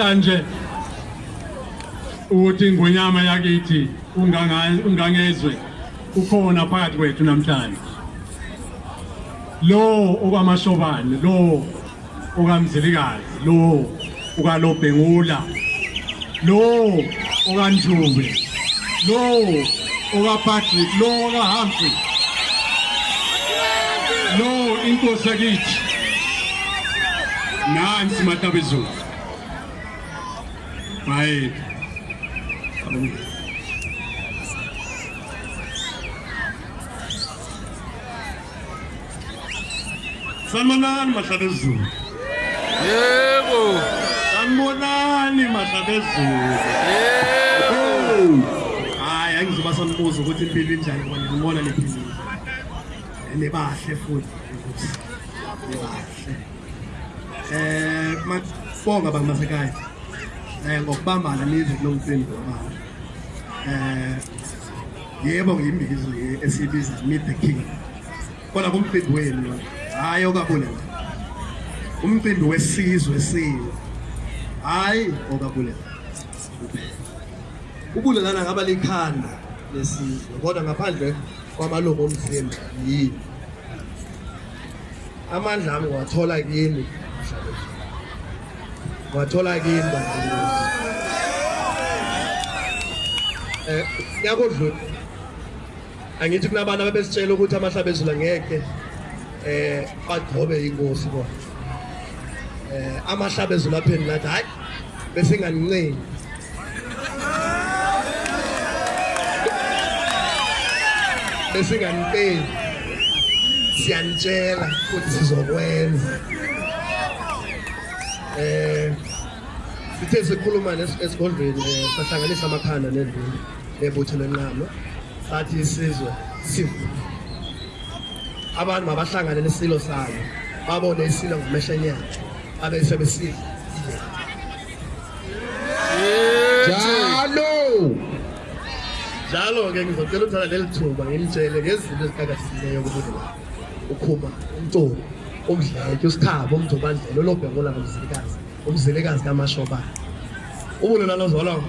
namhlanje ukuthi ingonyama yakithi ungangezwe ukhona phakathi kwethu namhlanje. Lo okwamashobane lo okamzilikazi lo ukalobhengula lo okanjube lo okapatrick lo okahumphrey lo inkosi yakithi. Nansi matabezulu. bhayeni sanibonani mahlaba ezulu yebo. Sanibonani mahlaba ezulu yebo. Hayi angizoba sanibuza ukuthi impilo injani ngoba ngibona niphilile nibahle futhi nibahle um eh, bonga bangimasekhaya kulo mcimbi wabana eh yebo ngiyimbizo esibiza meet the king. Kodwa kumcimbi wenu hayi okabulela umcimbi wesizwe silo hayi okabulela ubulelana ngaba likhanda lesizwe kodwa ngaphandle kwamalungu omzimba yini? Amandla ami ngiwathola kini. wathola kini um eh, yakodlula angithi kunabantu ababesitshela ukuthi amahlabe ezulu ngeke um bagqobe inkosi bona. Um amahlabe ezulu aphendula athi hhayi besinganinceni besinganipeli siyanitshela futhi sizokwenza. Sithe sikhuluma esigodlweni eh, sahlanganisa amakhanda nedlula nebutho lenqama sathi isizwe sivu abantu mabahlangane nesilo salo babone isilo ngomehlenyana abe sebesidla. Njalo. njalo-ke ngizocela ukuthatha leli thuba ngimtshele ngezinto ezikakasileyo kubudlela ukhuma umculo umdleke usikhabo umjobandlela olobhekula ngomzilikazi umzilikazi kamashobane ubulelalo zolwa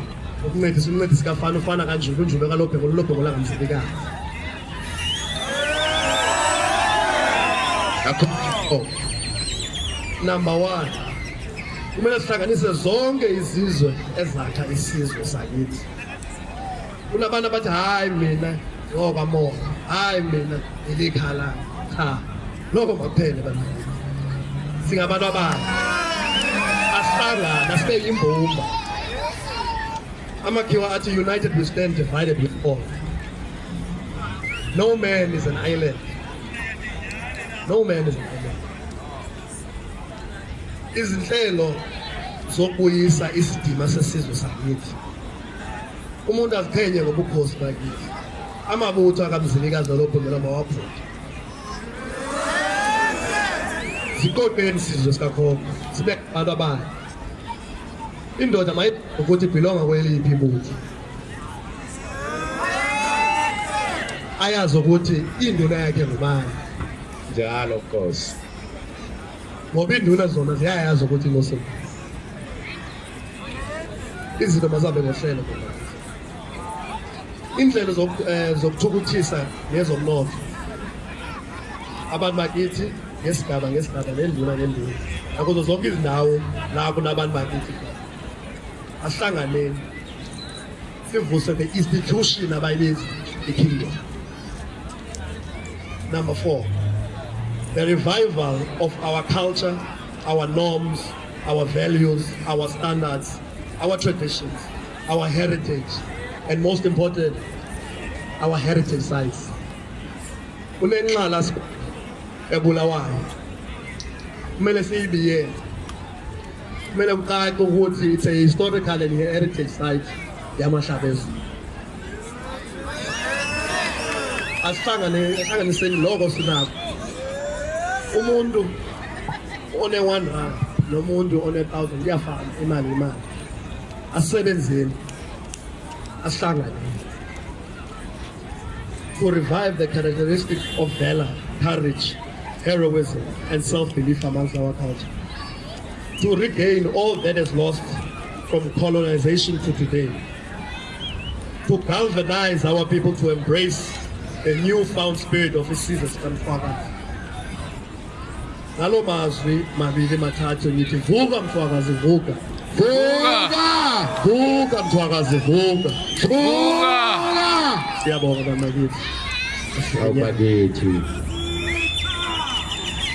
ukuncedisa umncedisi kafana ufana kanjulu unjube kalobhekula ulobhekula ngamzilikazi Oh. number one kumele sihlanganise zonke izizwe ezakha isizwe sakithi. Kunabantu abathi hayi mina ngokamoya hayi mina ilikhala cha lokho makuphele bana singabantu abanye asihlangana sibe yimbumba amakhiwa athi united we stand divided we fall no man is an island. No man is an island. Izinhlelo zokubuyisa isidima sesizwe sakithi. Umuntu aziphenye ngobukhosi bakithi. Amabutho akamzilikazi olobhungela mawaphutha siqoqeni sizwe sikakhokho sibe abantu abanye. Indoda mayi ukuthi ibhilonga kweliphi ibutho ayazi ukuthi induna yakhe ngubani. Njalo Nkosi. ngoba induna zona ziyayazi ukuthi inkosi izinto mazihambe ngohlelo ngoba indlela zoku- eh, zokuthukuthisa nezomnotho abantu bakithi ngesigaba ngesigaba nenduna nenduna. Nakuzo zonke izindawo la kunabantu bakithi khona. Asihlanganeni sivuse the institution abayibiza i-kingdom number four the revival of our culture, our norms, our values, our standards, our traditions, our heritage, and most important, our heritage sites. Kunenxala ebulawayo. Kumele siyibiyele. Kumele kucace ukuthi it's a historical and heritage site yamahlabezulu. Asihlangane asihlanganiseni lokho sinakho. umuntu one one rand nomuntu one thousand kuyafana imali imali asebenzeni asihlangane to revive the characteristic of valor courage heroism and self-belief amongst our culture to regain all that is lost from colonization to today. To galvanize our people to embrace a newfound spirit of isizwe sikamfakazi ngalo mazwi mabili mathathu ngithi vuka mfakazi vuka! Vuka! vuka mfakazi vuka! Vuka! siyabonga bamakithi awubakithi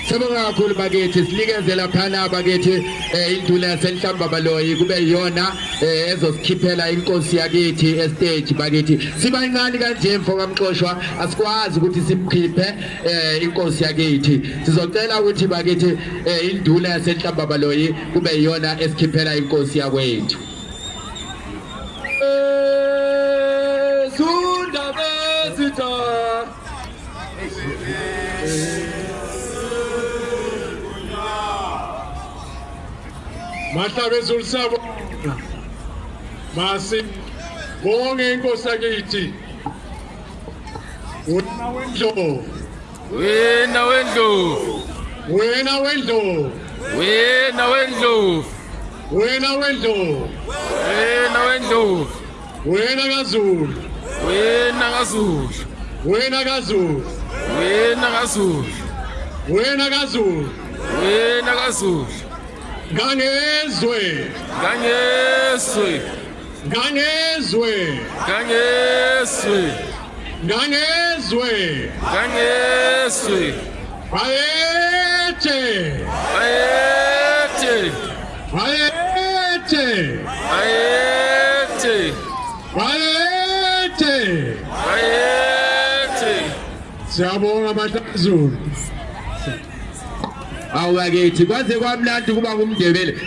Sibonga kakhulu bakithi sinikeze laphana bakithi eh, induna yasenhlamba baloyi kube yiyona eh, ezosikhiphela inkosi yakithi estage bakithi. Sibancane kanje mfo kamxoshwa asikwazi ukuthi simkhiphe eh, inkosi yakithi. Sizocela ukuthi bakithi eh, induna yasenhlamba baloyi kube yiyona esikhiphela inkosi yakwethu. Mahlabezulu sabo masi bonge inkosi yakithi wena wendlovu Wena wendlovu, wena wendlovu wena wendlovu, wena wendlovu wena wendlovu, wena kazulu. Wena kaZulu, wena kazulu. Wena kaZulu, wena kazulu. Wena kaZulu. Ganhezwe! Ganhezwe! Ganhezwe! Ganhezwe! Ganhezwe! Ganhezwe! Aete! Aete! Aete! Aete! Aete! Aete! Siamo la Matazur! Awubakithi kwaze kwamnandi kuba ngumndebele